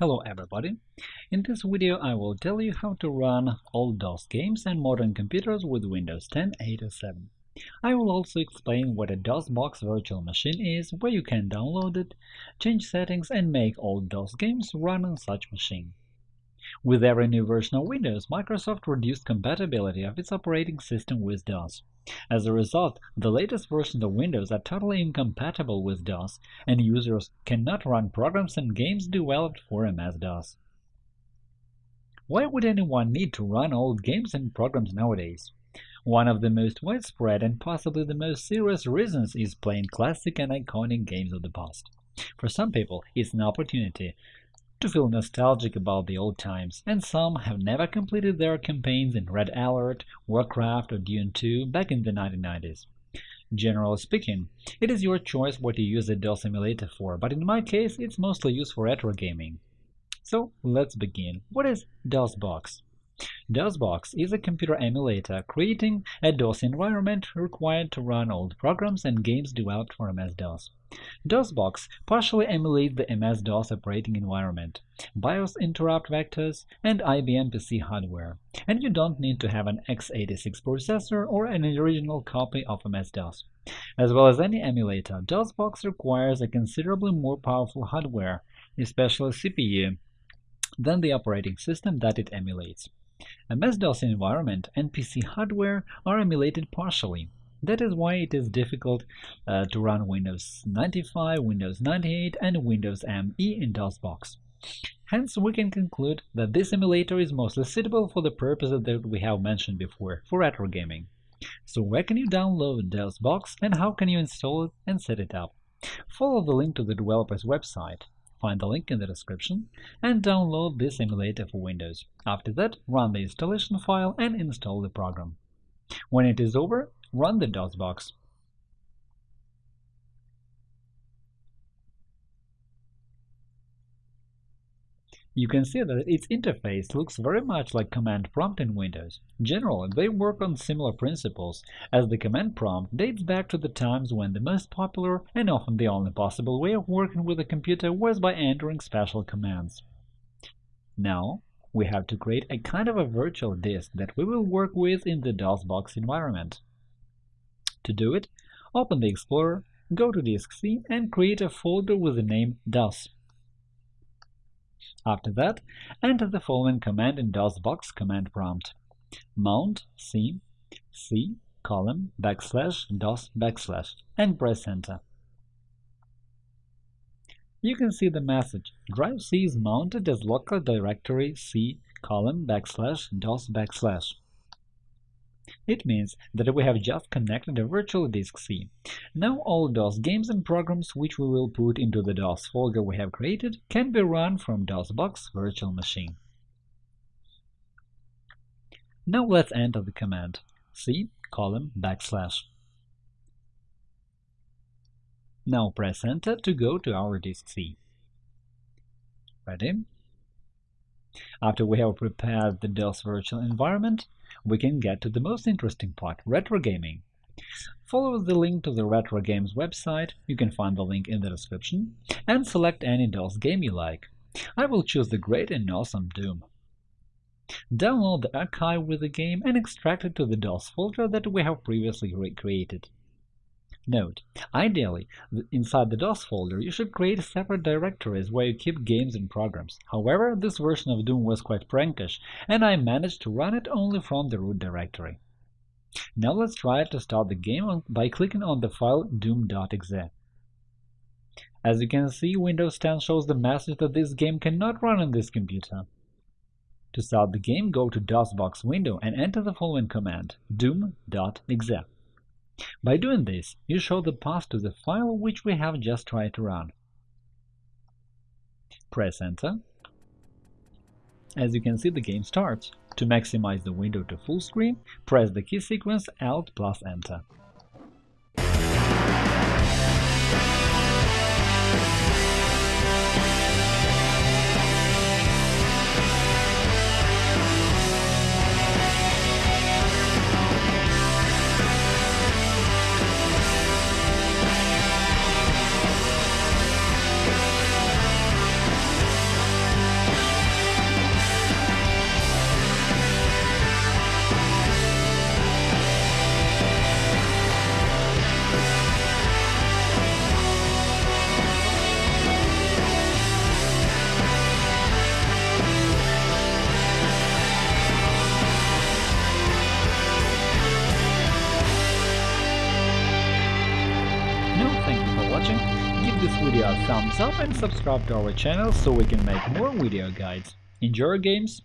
Hello everybody! In this video I will tell you how to run old DOS games and modern computers with Windows 10 8 or 7. I will also explain what a DOSBox virtual machine is, where you can download it, change settings and make old DOS games run on such machine. With every new version of Windows, Microsoft reduced compatibility of its operating system with DOS. As a result, the latest versions of Windows are totally incompatible with DOS, and users cannot run programs and games developed for MS-DOS. Why would anyone need to run old games and programs nowadays? One of the most widespread and possibly the most serious reasons is playing classic and iconic games of the past. For some people, it's an opportunity to feel nostalgic about the old times, and some have never completed their campaigns in Red Alert, Warcraft, or Dune 2 back in the 1990s. Generally speaking, it is your choice what you use the DOS emulator for, but in my case it's mostly used for retro gaming. So let's begin. What is DOSBox? DOSBox is a computer emulator creating a DOS environment required to run old programs and games developed for MS-DOS. DOSBox partially emulates the MS-DOS operating environment, BIOS interrupt vectors, and IBM PC hardware, and you don't need to have an x86 processor or an original copy of MS-DOS. As well as any emulator, DOSBox requires a considerably more powerful hardware, especially CPU, than the operating system that it emulates. A MS-DOS environment and PC hardware are emulated partially. That is why it is difficult uh, to run Windows 95, Windows 98, and Windows ME in DOSBox. Hence, we can conclude that this emulator is mostly suitable for the purposes that we have mentioned before, for retro gaming. So where can you download DOSBox and how can you install it and set it up? Follow the link to the developer's website find the link in the description, and download this emulator for Windows. After that, run the installation file and install the program. When it is over, run the DOSBox. You can see that its interface looks very much like command prompt in Windows. Generally, they work on similar principles, as the command prompt dates back to the times when the most popular and often the only possible way of working with a computer was by entering special commands. Now, we have to create a kind of a virtual disk that we will work with in the DOSBox environment. To do it, open the Explorer, go to Disk C and create a folder with the name DOS. After that, enter the following command in DOSBox command prompt mount c c colon backslash dos backslash and press enter. You can see the message drive C is mounted as local directory c colon backslash dos backslash. It means that we have just connected a virtual disk C. Now all DOS games and programs which we will put into the DOS folder we have created can be run from DOSBox virtual machine. Now let's enter the command c colon backslash. Now press Enter to go to our disk C. Ready? After we have prepared the DOS virtual environment, we can get to the most interesting part – retro gaming. Follow the link to the Retro Games website, you can find the link in the description, and select any DOS game you like. I will choose the great and awesome Doom. Download the archive with the game and extract it to the DOS folder that we have previously created. Note: Ideally, inside the DOS folder you should create separate directories where you keep games and programs. However, this version of Doom was quite prankish, and I managed to run it only from the root directory. Now let's try to start the game by clicking on the file doom.exe. As you can see, Windows 10 shows the message that this game cannot run on this computer. To start the game, go to DOSBox window and enter the following command doom.exe. By doing this, you show the path to the file which we have just tried to run. Press Enter. As you can see, the game starts. To maximize the window to full screen, press the key sequence Alt plus Enter. This video a thumbs up and subscribe to our channel so we can make more video guides. Enjoy games!